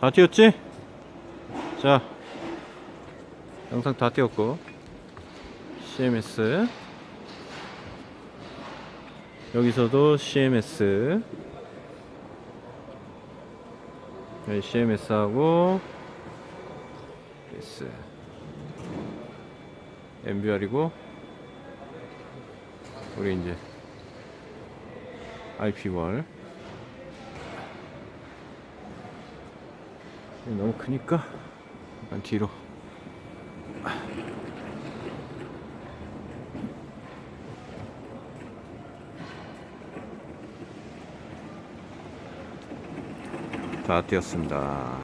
다 띄었지? 자 영상 다 띄었고. CMS 여기서도 CMS 여기 CMS 하고 S. MBR이고 우리 이제 IP 월 너무 크니까 약간 뒤로. 다 띄었습니다